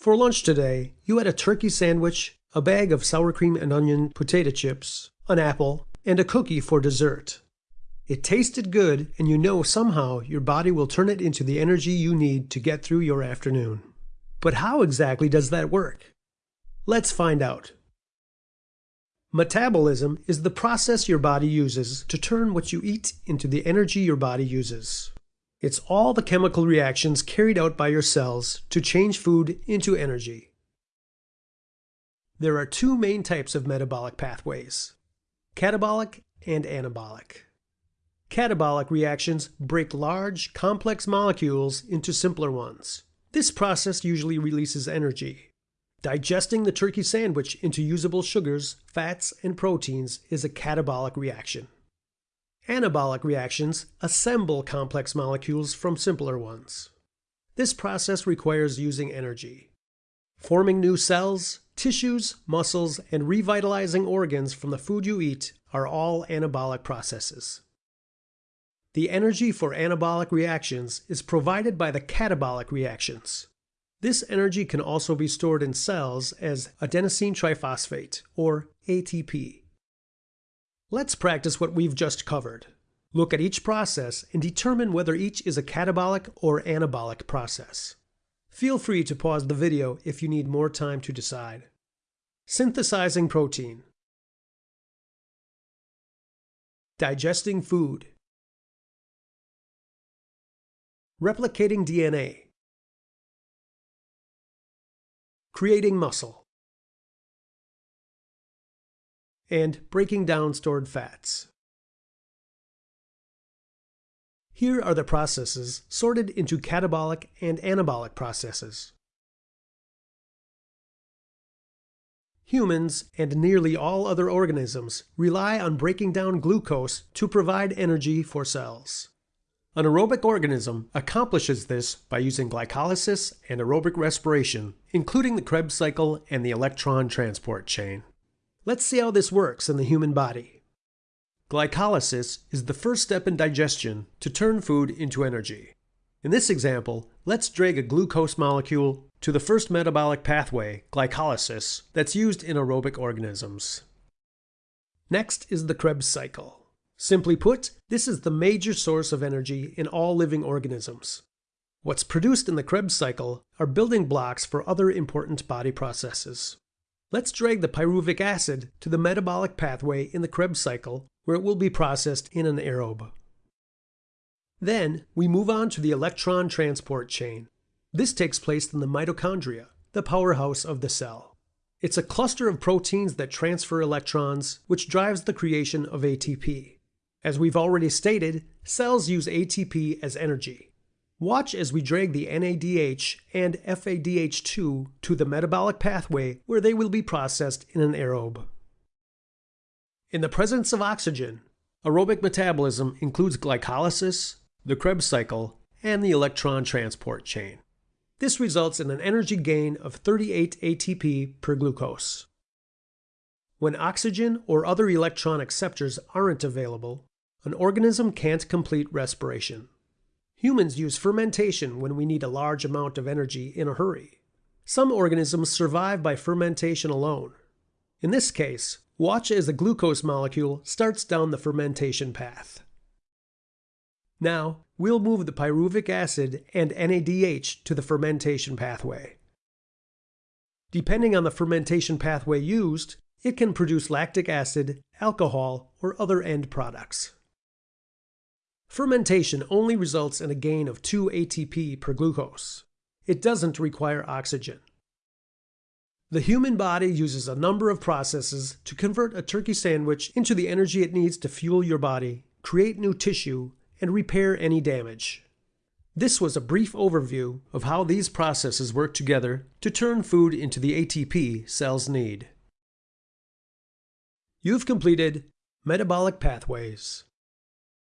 For lunch today, you had a turkey sandwich, a bag of sour cream and onion potato chips, an apple, and a cookie for dessert. It tasted good, and you know somehow your body will turn it into the energy you need to get through your afternoon. But how exactly does that work? Let's find out. Metabolism is the process your body uses to turn what you eat into the energy your body uses. It's all the chemical reactions carried out by your cells to change food into energy. There are two main types of metabolic pathways, catabolic and anabolic. Catabolic reactions break large, complex molecules into simpler ones. This process usually releases energy. Digesting the turkey sandwich into usable sugars, fats, and proteins is a catabolic reaction. Anabolic reactions assemble complex molecules from simpler ones. This process requires using energy. Forming new cells, tissues, muscles, and revitalizing organs from the food you eat are all anabolic processes. The energy for anabolic reactions is provided by the catabolic reactions. This energy can also be stored in cells as adenosine triphosphate, or ATP. Let's practice what we've just covered. Look at each process and determine whether each is a catabolic or anabolic process. Feel free to pause the video if you need more time to decide. Synthesizing protein. Digesting food. Replicating DNA. Creating muscle. And breaking down stored fats. Here are the processes sorted into catabolic and anabolic processes. Humans and nearly all other organisms rely on breaking down glucose to provide energy for cells. An aerobic organism accomplishes this by using glycolysis and aerobic respiration, including the Krebs cycle and the electron transport chain. Let's see how this works in the human body. Glycolysis is the first step in digestion to turn food into energy. In this example, let's drag a glucose molecule to the first metabolic pathway, glycolysis, that's used in aerobic organisms. Next is the Krebs cycle. Simply put, this is the major source of energy in all living organisms. What's produced in the Krebs cycle are building blocks for other important body processes. Let's drag the pyruvic acid to the metabolic pathway in the Krebs cycle where it will be processed in an aerobe. Then we move on to the electron transport chain. This takes place in the mitochondria, the powerhouse of the cell. It's a cluster of proteins that transfer electrons, which drives the creation of ATP. As we've already stated, cells use ATP as energy. Watch as we drag the NADH and FADH2 to the metabolic pathway where they will be processed in an aerobe. In the presence of oxygen, aerobic metabolism includes glycolysis, the Krebs cycle, and the electron transport chain. This results in an energy gain of 38 ATP per glucose. When oxygen or other electron acceptors aren't available, an organism can't complete respiration. Humans use fermentation when we need a large amount of energy in a hurry. Some organisms survive by fermentation alone. In this case, watch as the glucose molecule starts down the fermentation path. Now, we'll move the pyruvic acid and NADH to the fermentation pathway. Depending on the fermentation pathway used, it can produce lactic acid, alcohol, or other end products. Fermentation only results in a gain of 2 ATP per glucose. It doesn't require oxygen. The human body uses a number of processes to convert a turkey sandwich into the energy it needs to fuel your body, create new tissue, and repair any damage. This was a brief overview of how these processes work together to turn food into the ATP cells need. You've completed Metabolic Pathways.